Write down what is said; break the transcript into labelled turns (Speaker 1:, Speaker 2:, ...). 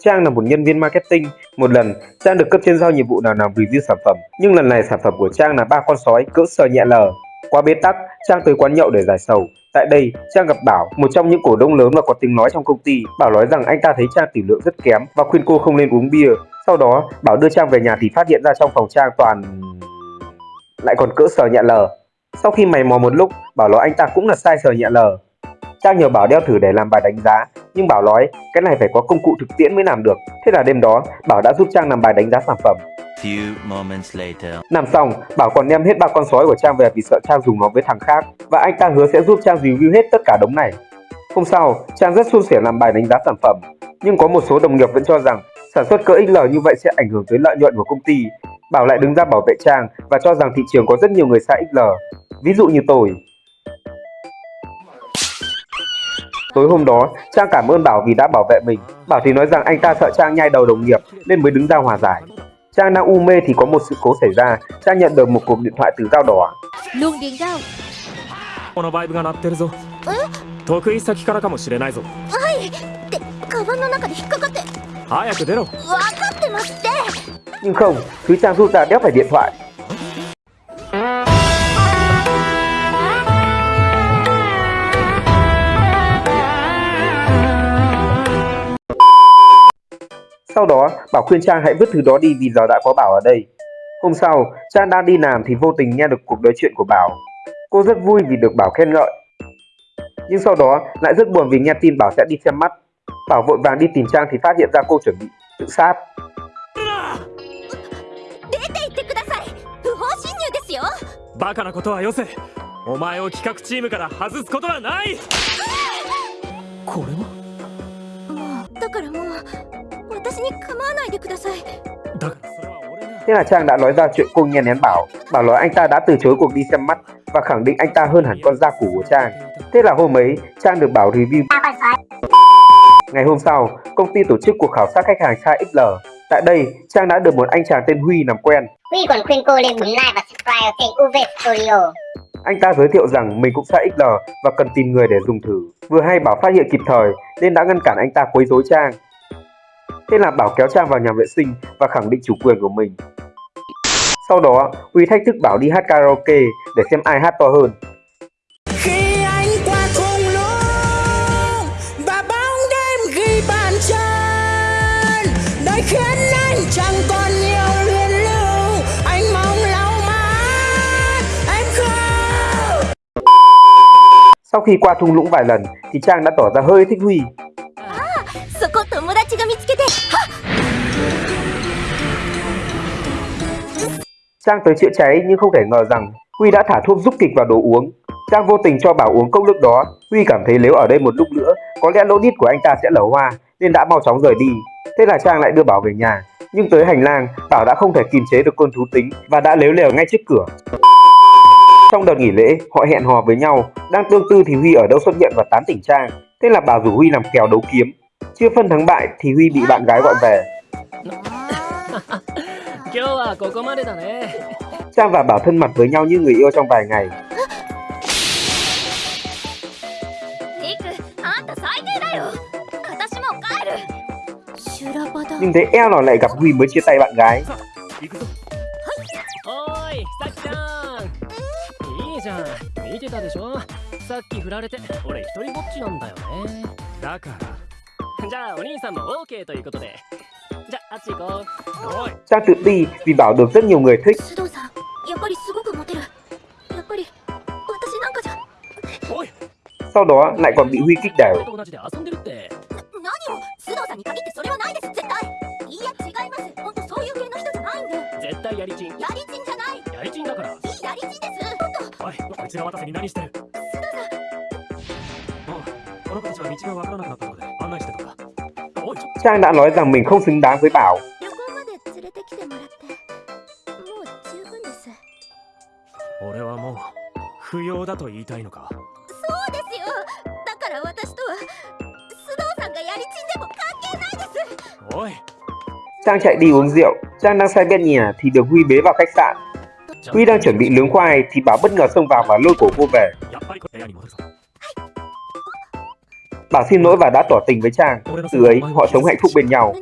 Speaker 1: Trang là một nhân viên marketing. Một lần, Trang được cấp trên giao nhiệm vụ nào làm review sản phẩm. Nhưng lần này sản phẩm của Trang là ba con sói cỡ sờ nhẹ lờ. Qua bế tắc, Trang tới quán nhậu để giải sầu. Tại đây, Trang gặp Bảo, một trong những cổ đông lớn và có tiếng nói trong công ty. Bảo nói rằng anh ta thấy Trang tỷ lượng rất kém và khuyên cô không nên uống bia. Sau đó, Bảo đưa Trang về nhà thì phát hiện ra trong phòng Trang toàn lại còn cỡ sờ nhẹ lờ. Sau khi mày mò một lúc, Bảo nói anh ta cũng là sai sờ nhẹ lờ. Trang nhờ Bảo đeo thử để làm bài đánh giá, nhưng Bảo nói cái này phải có công cụ thực tiễn mới làm được. Thế là đêm đó, Bảo đã giúp Trang làm bài đánh giá sản phẩm.
Speaker 2: Few moments later.
Speaker 1: Làm xong, Bảo còn đem hết ba con sói của Trang về vì sợ Trang dùng nó với thằng khác và anh ta hứa sẽ giúp Trang review hết tất cả đống này. Hôm sau, Trang rất suôn sẻ làm bài đánh giá sản phẩm, nhưng có một số đồng nghiệp vẫn cho rằng sản xuất cỡ XL như vậy sẽ ảnh hưởng tới lợi nhuận của công ty. Bảo lại đứng ra bảo vệ Trang và cho rằng thị trường có rất nhiều người xa XL, ví dụ như tôi. Tối hôm đó, Trang cảm ơn Bảo vì đã bảo vệ mình. Bảo thì nói rằng anh ta sợ Trang nhai đầu đồng nghiệp nên mới đứng ra hòa giải. Trang đang u mê thì có một sự cố xảy ra. Trang nhận được một cuộc điện thoại từ dao đỏ.
Speaker 3: ロンゲンガオ
Speaker 4: このバイブが鳴ってるぞ得意先からかもしれないぞ
Speaker 3: ってカバンの中で引っかかって
Speaker 4: 早く出ろ
Speaker 3: 分かってますって
Speaker 1: Nhưng không, thứ Trang rút ra đéo phải điện thoại. Sau đó, Bảo khuyên Trang hãy vứt thứ đó đi vì giờ đã có Bảo ở đây. Hôm sau, Trang đang đi làm thì vô tình nghe được cuộc nói chuyện của Bảo. Cô rất vui vì được Bảo khen ngợi. Nhưng sau đó lại rất buồn vì nghe tin Bảo sẽ đi xem mắt. Bảo vội vàng đi tìm Trang thì phát hiện ra cô chuẩn bị tự sát. Thế là Trang đã nói ra chuyện cô nghe nén Bảo. Bảo nói anh ta đã từ chối cuộc đi xem mắt và khẳng định anh ta hơn hẳn con da củ của Trang. Thế là hôm ấy, Trang được Bảo review. Ngày hôm sau, công ty tổ chức cuộc khảo sát khách hàng xa XL. Tại đây, Trang đã được một anh chàng tên Huy làm quen.
Speaker 5: Huy còn khuyên cô lên bấm like và subscribe kênh UV Studio.
Speaker 1: Anh ta giới thiệu rằng mình cũng xa XL và cần tìm người để dùng thử. Vừa hay Bảo phát hiện kịp thời nên đã ngăn cản anh ta quấy rối Trang. Thế là Bảo kéo Trang vào nhà vệ sinh và khẳng định chủ quyền của mình. Sau đó, Huy thách thức Bảo đi hát karaoke để xem ai hát to hơn.
Speaker 6: khi anh qua thung lũng và bóng đêm ghi bàn chân đời khiến anh chẳng còn nhiều luyến lưu anh mong lau mắt em không
Speaker 1: Sau khi qua thung lũng vài lần thì Trang đã tỏ ra hơi thích Huy.
Speaker 3: そ
Speaker 1: Trang tới chữa cháy nhưng không thể ngờ rằng Huy đã thả thuốc giúp kịch vào đồ uống. Trang vô tình cho Bảo uống cốc nước đó. Huy cảm thấy nếu ở đây một lúc nữa, có lẽ lỗ đít của anh ta sẽ lở hoa nên đã mau chóng rời đi. Thế là Trang lại đưa Bảo về nhà. Nhưng tới hành lang, Bảo đã không thể kìm chế được cơn thú tính và đã lếu lèo ngay trước cửa. Trong đợt nghỉ lễ, họ hẹn hò với nhau. Đang tương tư thì Huy ở đâu xuất hiện và tán tỉnh Trang. Thế là Bảo rủ Huy làm kèo đấu kiếm. Chưa phân thắng bại thì Huy bị bạn gái gọi về.
Speaker 4: 今日はここまでだね
Speaker 1: Trang và Bảo thân mật với nhau như người yêu trong vài ngày.
Speaker 3: リクあんた最低だよ私もう帰る修羅場だ
Speaker 1: Nhưng thế eo nào lại gặp Huy mới chia tay bạn gái. Ta tự ti vì bảo được rất nhiều người thích. Sau đó lại còn bị Huy kích
Speaker 4: đảo. Suda-san, この子たちは道がわからなくなったので案内してたんだ。
Speaker 1: Trang đã nói rằng mình không xứng đáng với Bảo. Trang chạy đi uống rượu, Trang đang say bên nhà thì được Huy bế vào khách sạn. Huy đang chuẩn bị nướng khoai thì Bảo bất ngờ xông vào và lôi cổ cô về. Bà xin lỗi và đã tỏ tình với chàng. Từ ấy, họ sống hạnh phúc bên nhau.